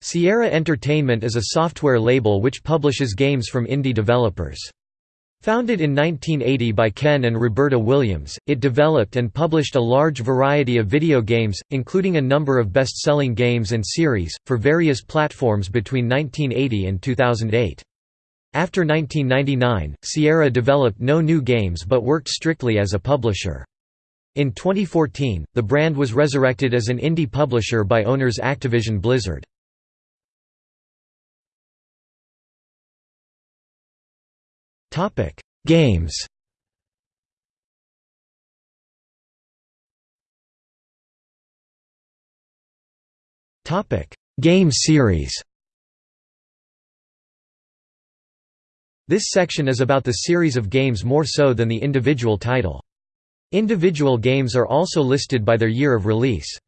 Sierra Entertainment is a software label which publishes games from indie developers. Founded in 1980 by Ken and Roberta Williams, it developed and published a large variety of video games, including a number of best-selling games and series, for various platforms between 1980 and 2008. After 1999, Sierra developed no new games but worked strictly as a publisher. In 2014, the brand was resurrected as an indie publisher by owners Activision Blizzard. Topic: Games. Topic: Game series. This section is about the series of games more so than the individual title. Individual games are also listed by their year of release.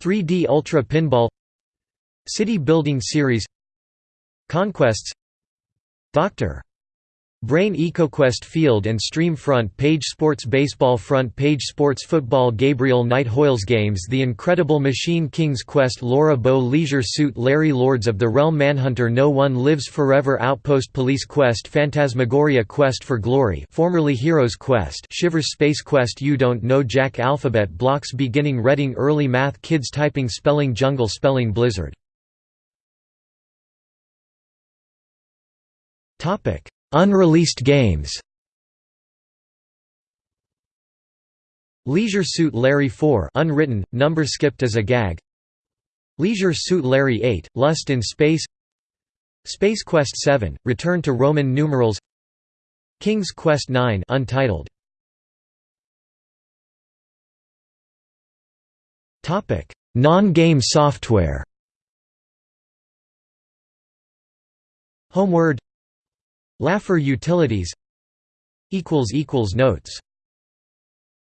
3D Ultra Pinball City Building Series Conquests Dr. Brain EcoQuest Field and Stream Front Page Sports Baseball Front Page Sports Football Gabriel Knight Hoyles Games The Incredible Machine King's Quest Laura Bow Leisure Suit Larry Lords of the Realm Manhunter No One Lives Forever Outpost Police Quest Phantasmagoria Quest for Glory formerly Heroes Quest Shivers Space Quest You Don't Know Jack Alphabet Blocks Beginning Reading Early Math Kids Typing Spelling Jungle Spelling Blizzard Unreleased games. Leisure Suit Larry 4 unwritten, number skipped as a gag. Leisure Suit Larry 8, Lust in Space. Space Quest 7, Return to Roman numerals. King's Quest 9 untitled. Non-game software. Homeward Laffer Utilities. Notes